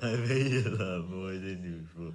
还没演了，不会对你说。